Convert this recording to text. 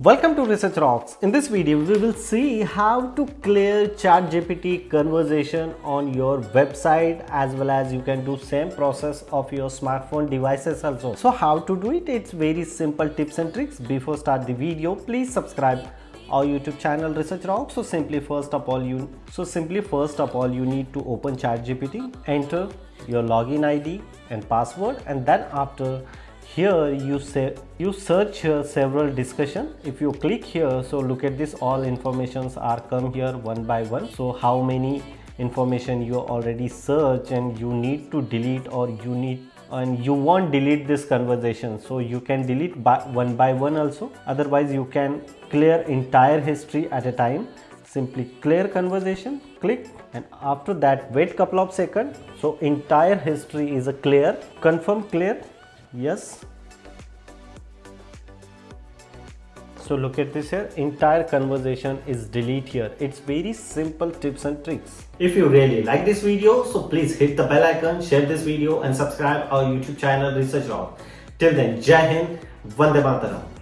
Welcome to Research Rocks. In this video, we will see how to clear ChatGPT conversation on your website as well as you can do same process of your smartphone devices also. So how to do it? It's very simple tips and tricks. Before start the video, please subscribe our YouTube channel Research Rocks. So simply first of all you so simply first of all you need to open ChatGPT, enter your login ID and password and then after here you say you search here several discussion. If you click here so look at this all informations are come here one by one. So how many information you already search and you need to delete or you need and you won't delete this conversation. So you can delete by one by one also. Otherwise you can clear entire history at a time. Simply clear conversation click and after that wait couple of seconds. So entire history is a clear confirm clear yes. So look at this here. Entire conversation is delete here. It's very simple tips and tricks. If you really like this video so please hit the bell icon share this video and subscribe our youtube channel research rock till then jai hind vande mataram